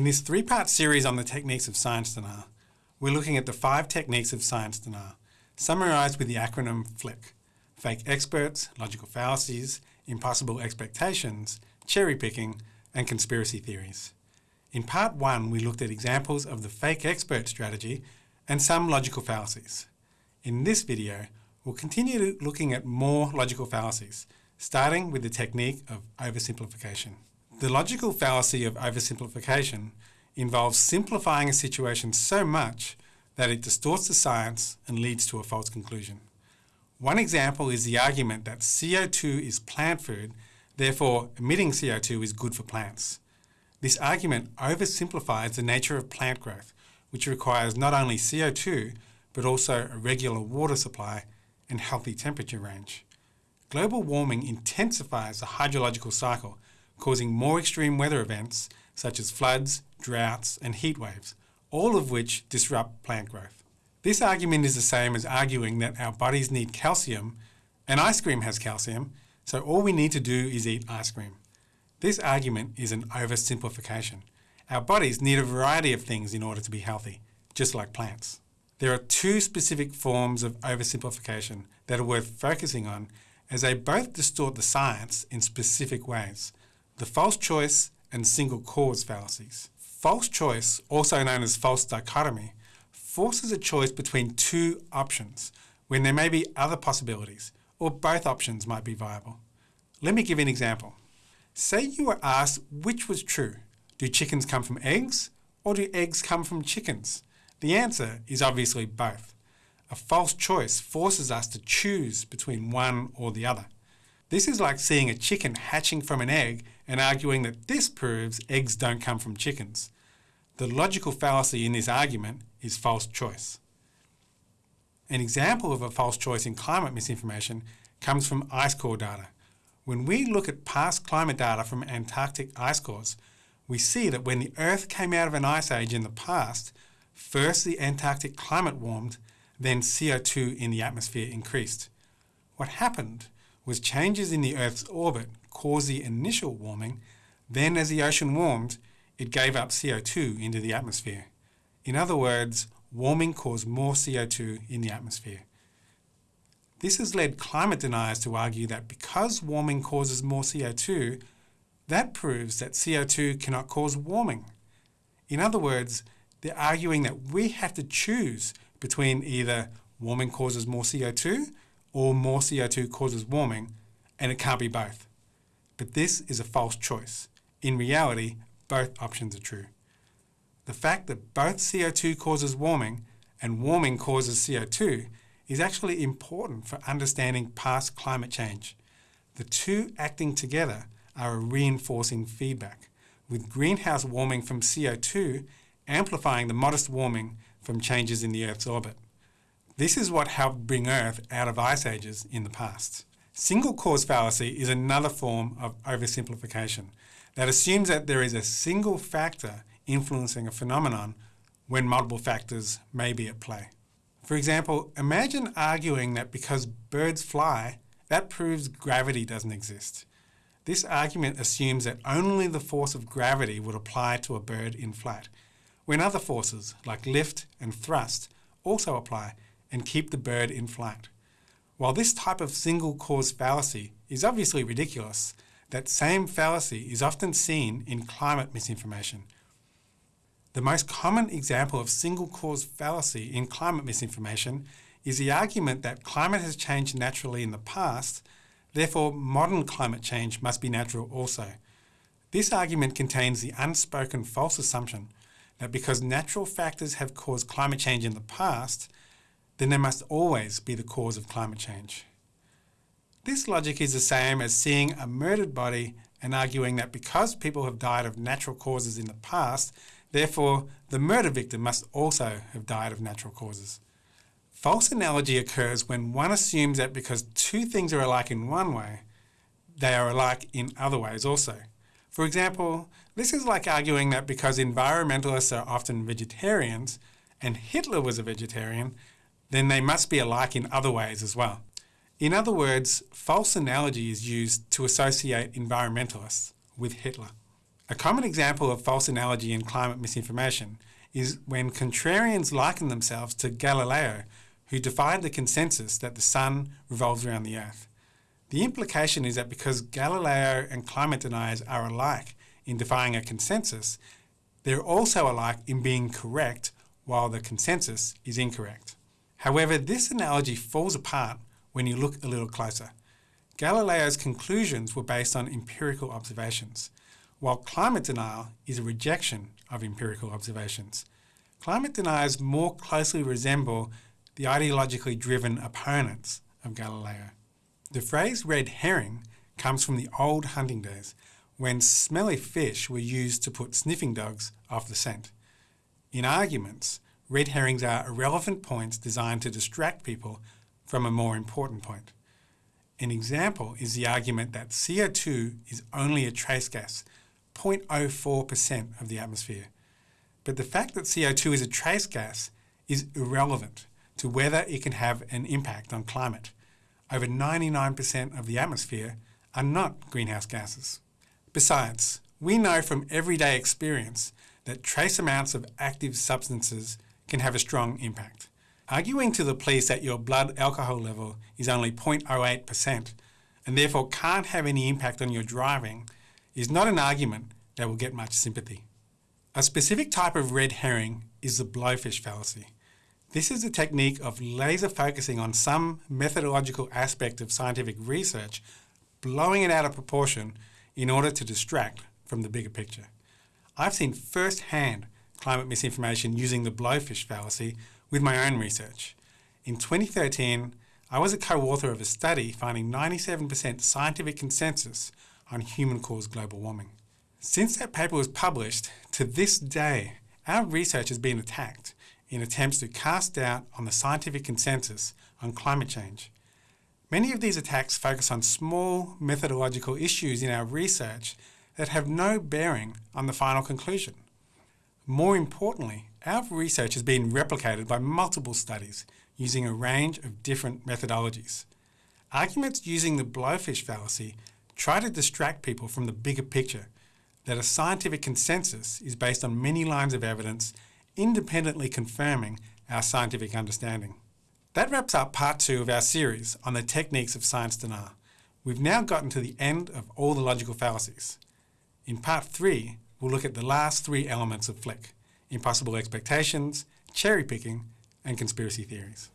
In this three-part series on the techniques of science denial, we're looking at the five techniques of science denial, summarised with the acronym FLICC, fake experts, logical fallacies, impossible expectations, cherry picking, and conspiracy theories. In part one, we looked at examples of the fake expert strategy and some logical fallacies. In this video, we'll continue looking at more logical fallacies, starting with the technique of oversimplification. The logical fallacy of oversimplification involves simplifying a situation so much that it distorts the science and leads to a false conclusion. One example is the argument that CO2 is plant food, therefore emitting CO2 is good for plants. This argument oversimplifies the nature of plant growth, which requires not only CO2, but also a regular water supply and healthy temperature range. Global warming intensifies the hydrological cycle causing more extreme weather events such as floods, droughts and heat waves, all of which disrupt plant growth. This argument is the same as arguing that our bodies need calcium and ice cream has calcium, so all we need to do is eat ice cream. This argument is an oversimplification. Our bodies need a variety of things in order to be healthy, just like plants. There are two specific forms of oversimplification that are worth focusing on as they both distort the science in specific ways the false choice and single cause fallacies. False choice, also known as false dichotomy, forces a choice between two options when there may be other possibilities, or both options might be viable. Let me give an example. Say you were asked which was true. Do chickens come from eggs, or do eggs come from chickens? The answer is obviously both. A false choice forces us to choose between one or the other. This is like seeing a chicken hatching from an egg and arguing that this proves eggs don't come from chickens. The logical fallacy in this argument is false choice. An example of a false choice in climate misinformation comes from ice core data. When we look at past climate data from Antarctic ice cores, we see that when the Earth came out of an ice age in the past, first the Antarctic climate warmed, then CO2 in the atmosphere increased. What happened was changes in the Earth's orbit caused the initial warming, then as the ocean warmed, it gave up CO2 into the atmosphere. In other words, warming caused more CO2 in the atmosphere. This has led climate deniers to argue that because warming causes more CO2, that proves that CO2 cannot cause warming. In other words, they're arguing that we have to choose between either warming causes more CO2 or more CO2 causes warming, and it can't be both. But this is a false choice. In reality, both options are true. The fact that both CO2 causes warming and warming causes CO2 is actually important for understanding past climate change. The two acting together are a reinforcing feedback, with greenhouse warming from CO2 amplifying the modest warming from changes in the Earth's orbit. This is what helped bring Earth out of ice ages in the past. Single cause fallacy is another form of oversimplification that assumes that there is a single factor influencing a phenomenon when multiple factors may be at play. For example, imagine arguing that because birds fly, that proves gravity doesn't exist. This argument assumes that only the force of gravity would apply to a bird in flight, when other forces, like lift and thrust, also apply and keep the bird in flight. While this type of single cause fallacy is obviously ridiculous, that same fallacy is often seen in climate misinformation. The most common example of single cause fallacy in climate misinformation is the argument that climate has changed naturally in the past, therefore modern climate change must be natural also. This argument contains the unspoken false assumption that because natural factors have caused climate change in the past, then they must always be the cause of climate change. This logic is the same as seeing a murdered body and arguing that because people have died of natural causes in the past, therefore the murder victim must also have died of natural causes. False analogy occurs when one assumes that because two things are alike in one way, they are alike in other ways also. For example, this is like arguing that because environmentalists are often vegetarians, and Hitler was a vegetarian, then they must be alike in other ways as well. In other words, false analogy is used to associate environmentalists with Hitler. A common example of false analogy in climate misinformation is when contrarians liken themselves to Galileo, who defied the consensus that the sun revolves around the earth. The implication is that because Galileo and climate deniers are alike in defying a consensus, they're also alike in being correct while the consensus is incorrect. However, this analogy falls apart when you look a little closer. Galileo's conclusions were based on empirical observations, while climate denial is a rejection of empirical observations. Climate deniers more closely resemble the ideologically driven opponents of Galileo. The phrase red herring comes from the old hunting days when smelly fish were used to put sniffing dogs off the scent. In arguments, red herrings are irrelevant points designed to distract people from a more important point. An example is the argument that CO2 is only a trace gas, 0.04% of the atmosphere. But the fact that CO2 is a trace gas is irrelevant to whether it can have an impact on climate. Over 99% of the atmosphere are not greenhouse gases. Besides, we know from everyday experience that trace amounts of active substances can have a strong impact. Arguing to the police that your blood alcohol level is only 0.08% and therefore can't have any impact on your driving is not an argument that will get much sympathy. A specific type of red herring is the blowfish fallacy. This is a technique of laser focusing on some methodological aspect of scientific research, blowing it out of proportion in order to distract from the bigger picture. I've seen first-hand climate misinformation using the blowfish fallacy with my own research. In 2013, I was a co-author of a study finding 97% scientific consensus on human-caused global warming. Since that paper was published, to this day, our research has been attacked in attempts to cast doubt on the scientific consensus on climate change. Many of these attacks focus on small methodological issues in our research that have no bearing on the final conclusion. More importantly, our research has been replicated by multiple studies using a range of different methodologies. Arguments using the blowfish fallacy try to distract people from the bigger picture that a scientific consensus is based on many lines of evidence independently confirming our scientific understanding. That wraps up part two of our series on the techniques of science denial. We've now gotten to the end of all the logical fallacies. In part three, we'll look at the last three elements of FLICC, impossible expectations, cherry picking, and conspiracy theories.